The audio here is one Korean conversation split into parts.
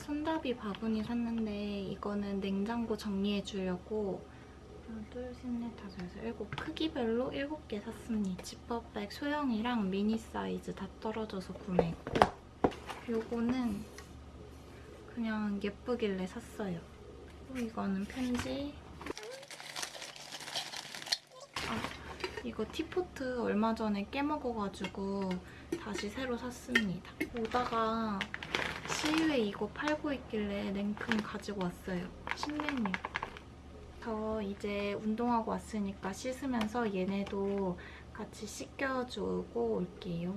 손잡이 바구니 샀는데 이거는 냉장고 정리해 주려고 하나, 둘, 셋, 넷, 다섯, 여섯, 일곱 크기별로 일곱 개 샀습니다. 지퍼백 소형이랑 미니 사이즈 다 떨어져서 구매했고 요거는 그냥 예쁘길래 샀어요. 그리고 이거는 편지 아, 이거 티포트 얼마 전에 깨먹어가지고 다시 새로 샀습니다. 오다가 이거 팔고 있길래 냉큼 가지고 왔어요. 신메뉴. 저 이제 운동하고 왔으니까 씻으면서 얘네도 같이 씻겨주고 올게요.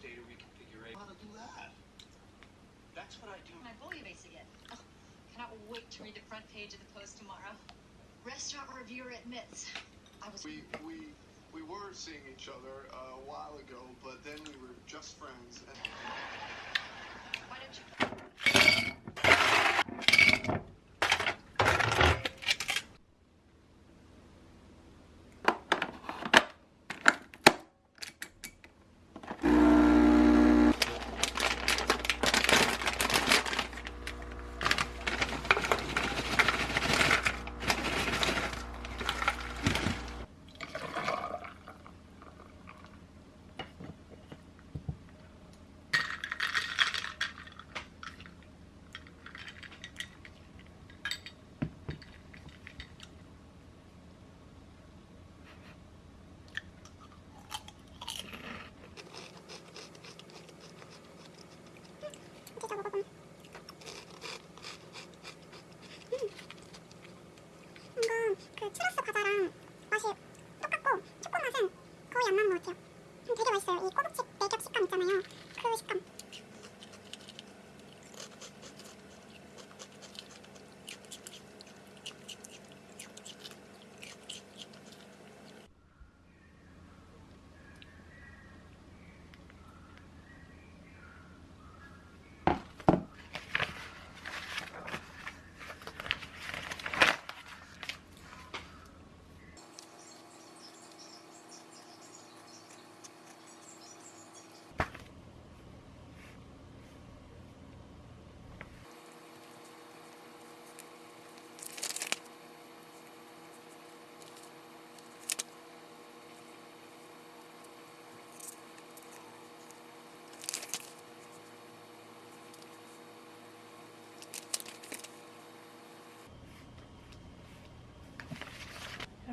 Data reconfiguration. How to do that? That's what I do. My bouillabaisse again. Oh, cannot wait to read the front page of the Post tomorrow. Restaurant reviewer admits I was. We we we were seeing each other uh, a while ago, but then we were just friends. And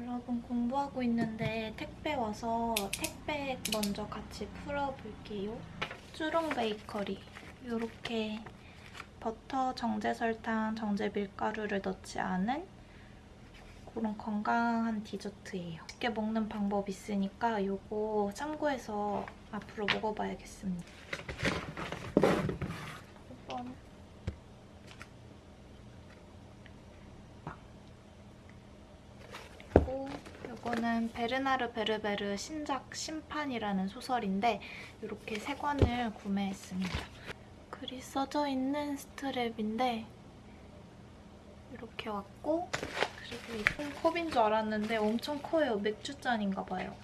여러분 공부하고 있는데 택배 와서 택배 먼저 같이 풀어볼게요. 쭈롱 베이커리 이렇게 버터, 정제 설탕, 정제 밀가루를 넣지 않은 그런 건강한 디저트예요. 쉽게 먹는 방법 있으니까 이거 참고해서 앞으로 먹어봐야겠습니다. 이번 그리고 이거는 베르나르 베르베르 신작 심판이라는 소설인데 이렇게 세 권을 구매했습니다. 글이 써져 있는 스트랩인데 이렇게 왔고 그리고 이건 컵인 줄 알았는데 엄청 커요. 맥주잔인가 봐요.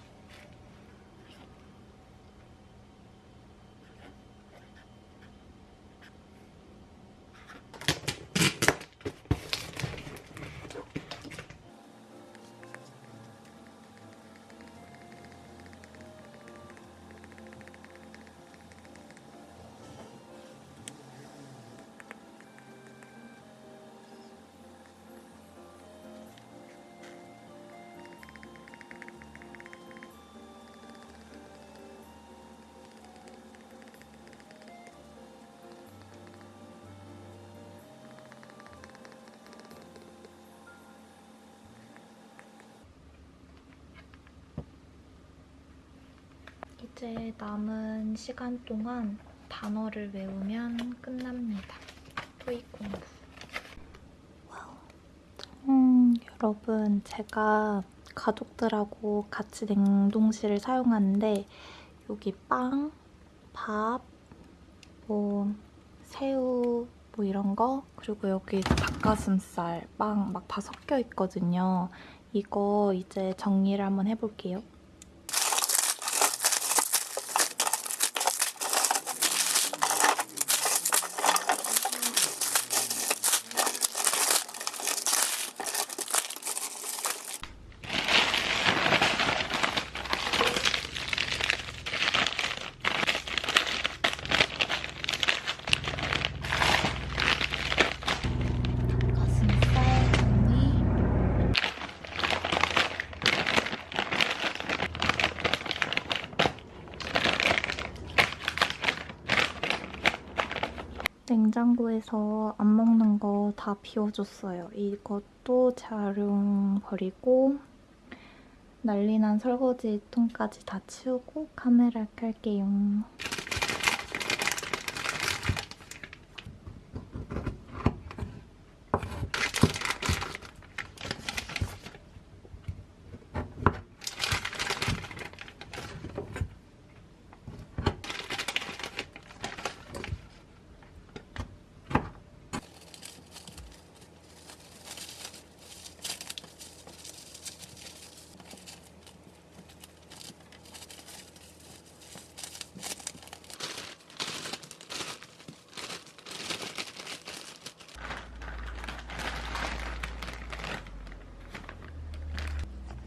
이제 남은 시간 동안 단어를 외우면 끝납니다. 토익 공부. 음, 여러분, 제가 가족들하고 같이 냉동실을 사용하는데 여기 빵, 밥, 뭐 새우 뭐 이런 거 그리고 여기 닭가슴살, 빵 막 다 섞여 있거든요. 이거 이제 정리를 한번 해볼게요. 가슴살 정리. 냉장고에서 안 먹는 거 다 비워줬어요. 이것도 재활용 버리고 난리난 설거지 통까지 다 치우고 카메라 켤게요.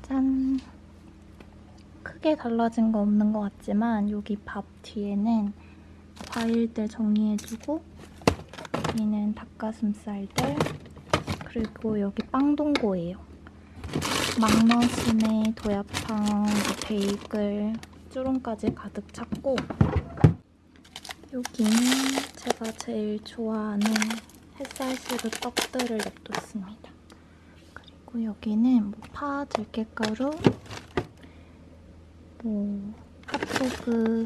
짠! 크게 달라진 거 없는 것 같지만 여기 밥 뒤에는 과일들 정리해주고 여기는 닭가슴살들 그리고 여기 빵동고예요. 막너스네, 도야빵, 베이글, 쭈롱까지 가득 찼고 여기는 제가 제일 좋아하는 햇살시루 떡들을 냅뒀습니다. 그리고 여기는 뭐 파, 들깨가루, 뭐 핫도그,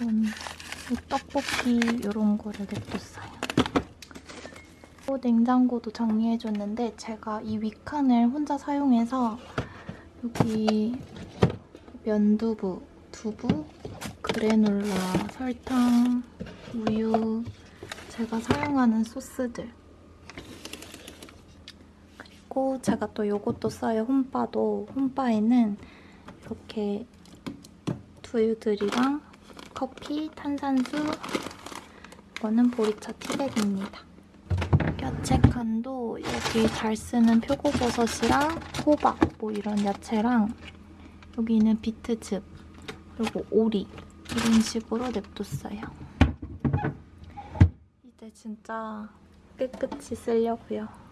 뭐 떡볶이 이런 거를 냅뒀어요. 또 냉장고도 정리해줬는데 제가 이 위칸을 혼자 사용해서 여기 면두부, 두부, 그래놀라, 설탕, 우유, 제가 사용하는 소스들 그리고 제가 또 요것도 써요. 홈바도. 홈바에는 이렇게 두유들이랑 커피, 탄산수 이거는 보리차 티백입니다. 야채칸도 여기 잘 쓰는 표고버섯이랑 호박 뭐 이런 야채랑 여기는 비트즙 그리고 오리 이런 식으로 냅뒀어요. 이제 진짜 깨끗이 쓰려고요.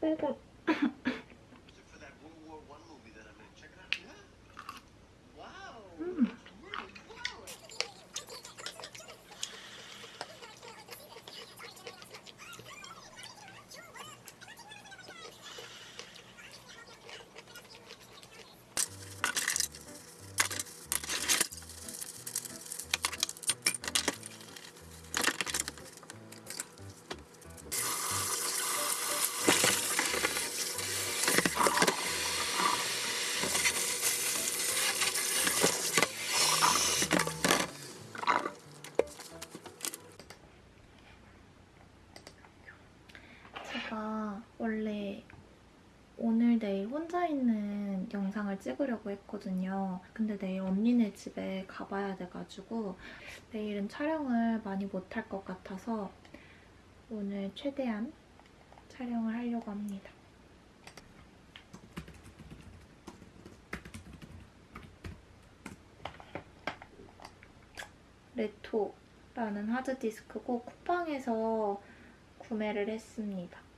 빼고 찍으려고 했거든요. 근데 내일 언니네 집에 가봐야 돼가지고 내일은 촬영을 많이 못할 것 같아서 오늘 최대한 촬영을 하려고 합니다. 레토라는 하드디스크고 쿠팡에서 구매를 했습니다.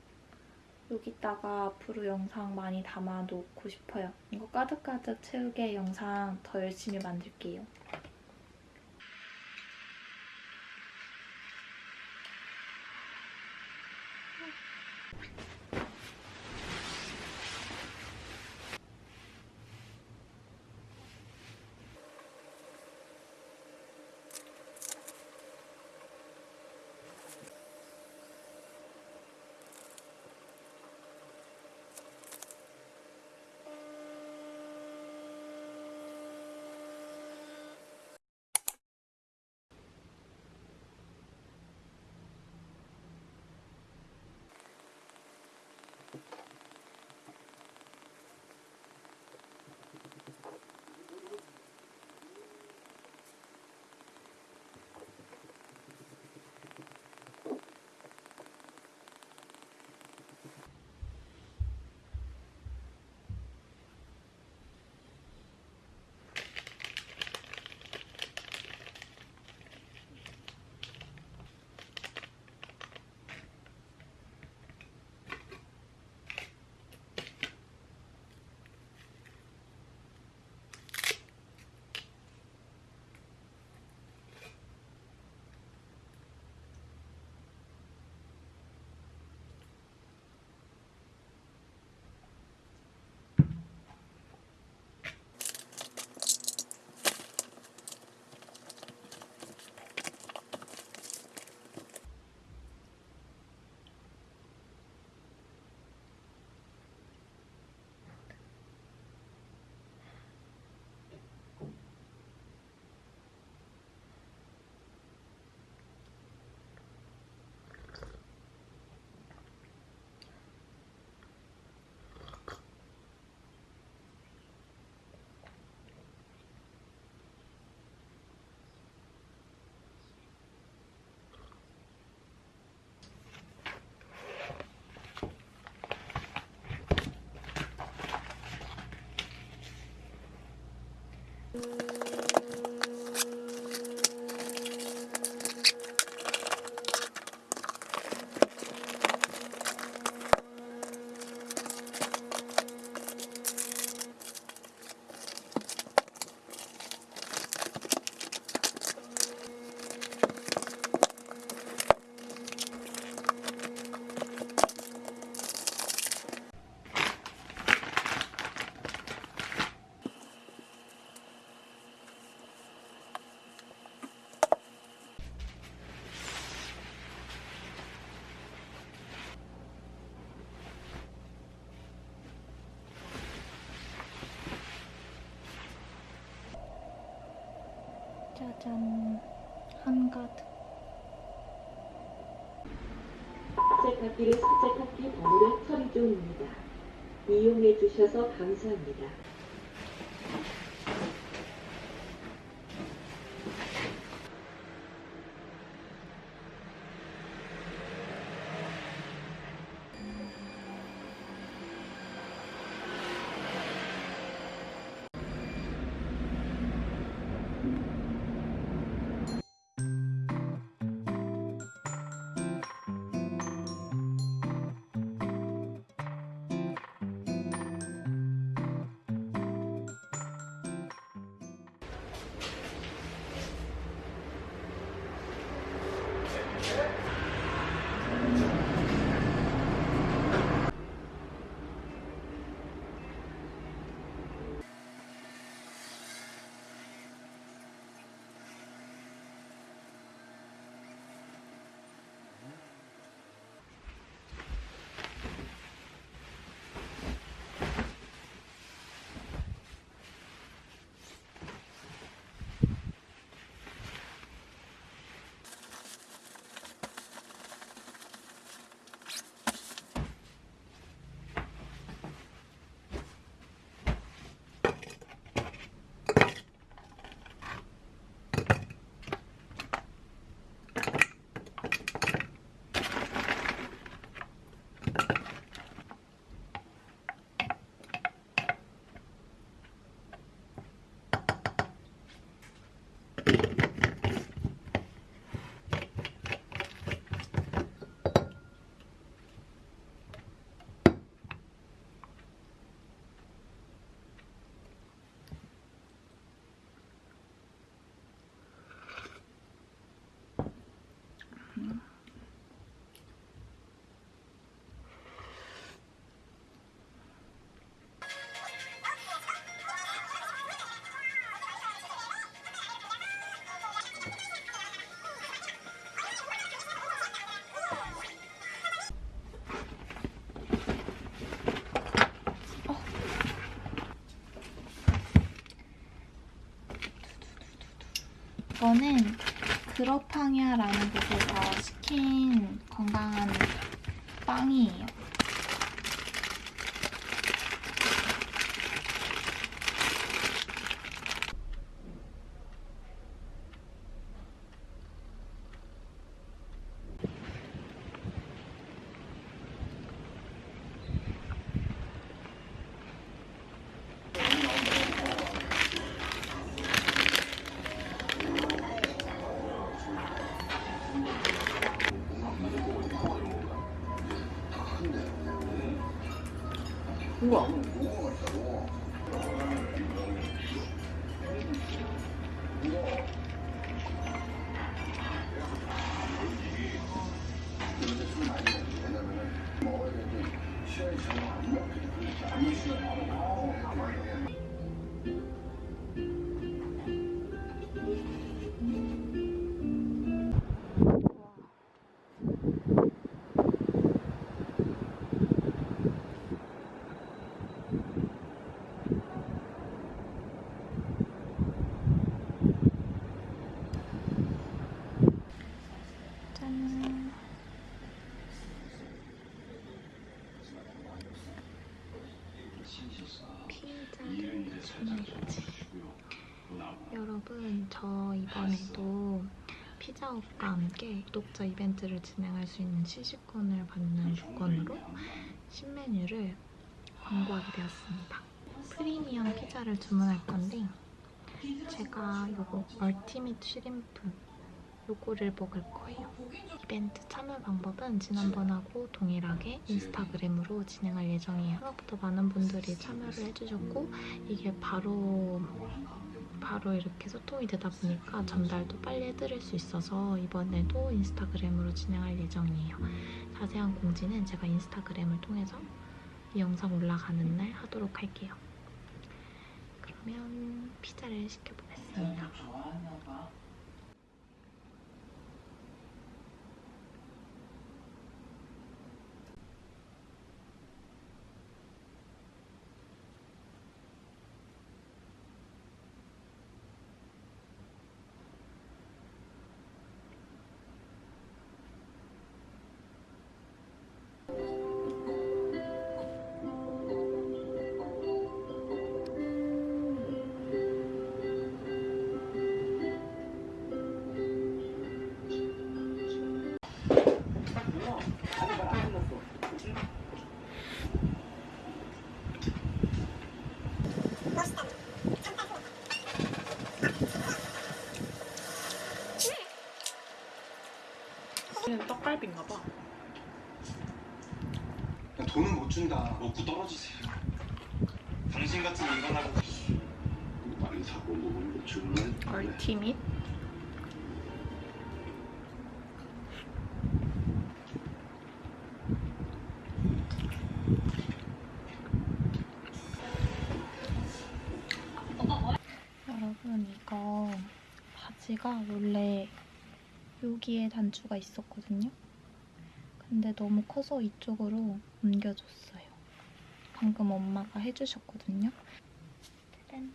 여기다가 앞으로 영상 많이 담아놓고 싶어요. 이거 가득가득 채우게 영상 더 열심히 만들게요. 짜잔 한가득 세탁기를 세탁기 버무려 처리 중입니다. 이용해 주셔서 감사합니다. 이거는 그러팡야라는 곳에서 시킨 건강한 빵이에요. 피자헛과 함께 구독자 이벤트를 진행할 수 있는 시식권을 받는 조건으로 신메뉴를 광고하게 되었습니다. 프리미엄 피자를 주문할 건데 제가 이거 얼티밋 쉬림프 요거를 먹을 거예요. 이벤트 참여 방법은 지난번하고 동일하게 인스타그램으로 진행할 예정이에요. 생각보다 많은 분들이 참여를 해주셨고 이게 바로 바로 이렇게 소통이 되다 보니까 전달도 빨리 해드릴 수 있어서 이번에도 인스타그램으로 진행할 예정이에요. 자세한 공지는 제가 인스타그램을 통해서 이 영상 올라가는 날 하도록 할게요. 그러면 피자를 시켜보겠습니다. 돈은 못 준다. 먹고 떨어지세요. 당신 같은 인간하고 많이 사고 먹은 거 정말 얼티밋 여러분 이거 바지가 원래 여기에 단추가 있었거든요. 근데 너무 커서 이쪽으로 옮겨줬어요. 방금 엄마가 해주셨거든요. 짜잔.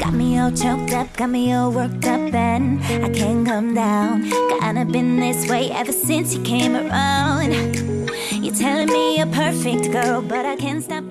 Got me all choked up, got me all worked up, and I can't come down. Kinda been this way ever since you came around. You're telling me you're perfect, girl, but I can't stop.